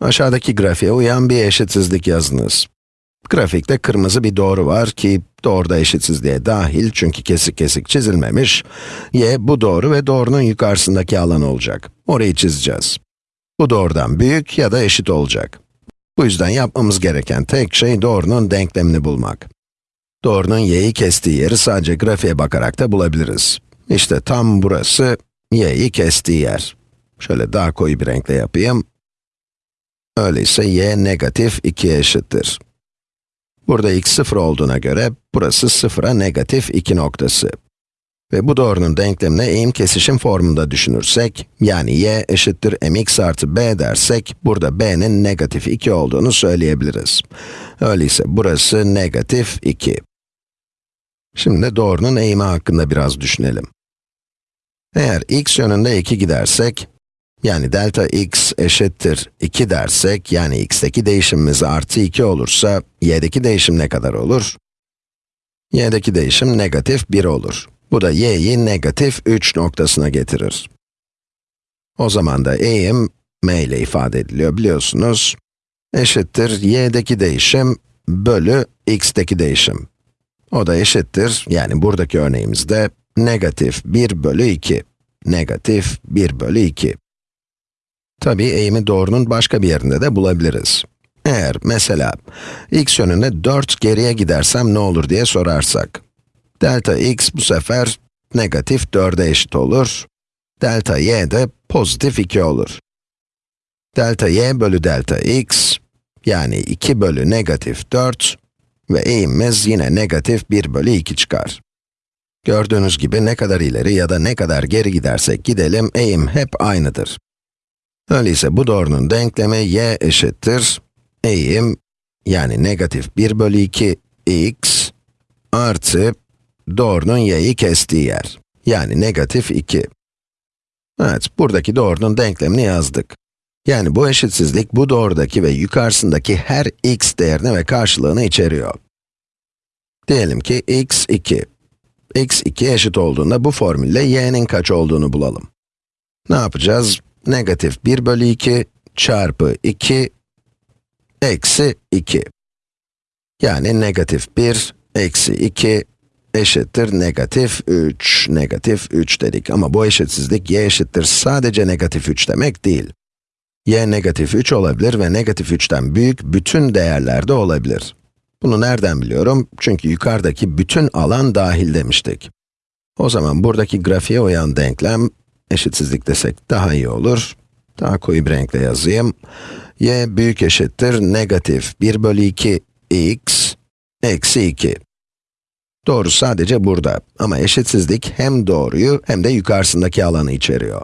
Aşağıdaki grafiğe uyan bir eşitsizlik yazınız. Grafikte kırmızı bir doğru var ki, doğruda eşitsizliğe dahil çünkü kesik kesik çizilmemiş. y, bu doğru ve doğrunun yukarısındaki alan olacak. Orayı çizeceğiz. Bu doğrudan büyük ya da eşit olacak. Bu yüzden yapmamız gereken tek şey doğrunun denklemini bulmak. Doğrunun y'yi kestiği yeri sadece grafiğe bakarak da bulabiliriz. İşte tam burası y'yi kestiği yer. Şöyle daha koyu bir renkle yapayım. Öyleyse y negatif 2'ye eşittir. Burada x 0 olduğuna göre, burası 0'a negatif 2 noktası. Ve bu doğrunun denklemine eğim kesişim formunda düşünürsek, yani y eşittir mx artı b dersek, burada b'nin negatif 2 olduğunu söyleyebiliriz. Öyleyse burası negatif 2. Şimdi doğrunun eğimi hakkında biraz düşünelim. Eğer x yönünde 2 gidersek, yani delta x eşittir 2 dersek, yani x'teki değişimimiz artı 2 olursa, y'deki değişim ne kadar olur? y'deki değişim negatif 1 olur. Bu da y'yi negatif 3 noktasına getirir. O zaman da eğim, m ile ifade ediliyor biliyorsunuz, eşittir y'deki değişim bölü x'teki değişim. O da eşittir, yani buradaki örneğimizde, negatif 1 bölü 2. Negatif 1 bölü 2. Tabii eğimi doğrunun başka bir yerinde de bulabiliriz. Eğer mesela x yönünde 4 geriye gidersem ne olur diye sorarsak. Delta x bu sefer negatif 4'e eşit olur. Delta y de pozitif 2 olur. Delta y bölü delta x, yani 2 bölü negatif 4 ve eğimimiz yine negatif 1 bölü 2 çıkar. Gördüğünüz gibi ne kadar ileri ya da ne kadar geri gidersek gidelim, eğim hep aynıdır. Öyleyse bu doğrunun denklemi y eşittir, eğim, yani negatif 1 bölü 2 x artı doğrunun y'yi kestiği yer, yani negatif 2. Evet, buradaki doğrunun denklemini yazdık. Yani bu eşitsizlik, bu doğrudaki ve yukarısındaki her x değerini ve karşılığını içeriyor. Diyelim ki x 2. x 2 eşit olduğunda bu formülle y'nin kaç olduğunu bulalım. Ne yapacağız? Negatif 1 bölü 2 çarpı 2 eksi 2. Yani negatif 1 eksi 2 eşittir negatif 3, negatif 3 dedik. Ama bu eşitsizlik y eşittir sadece negatif 3 demek değil. y negatif 3 olabilir ve negatif 3'ten büyük bütün değerlerde olabilir. Bunu nereden biliyorum? Çünkü yukarıdaki bütün alan dahil demiştik. O zaman buradaki grafiğe uyan denklem, eşitsizlik desek daha iyi olur. Daha koyu bir renkle yazayım. y büyük eşittir negatif 1 bölü 2 x eksi 2. Doğru sadece burada ama eşitsizlik hem doğruyu hem de yukarısındaki alanı içeriyor.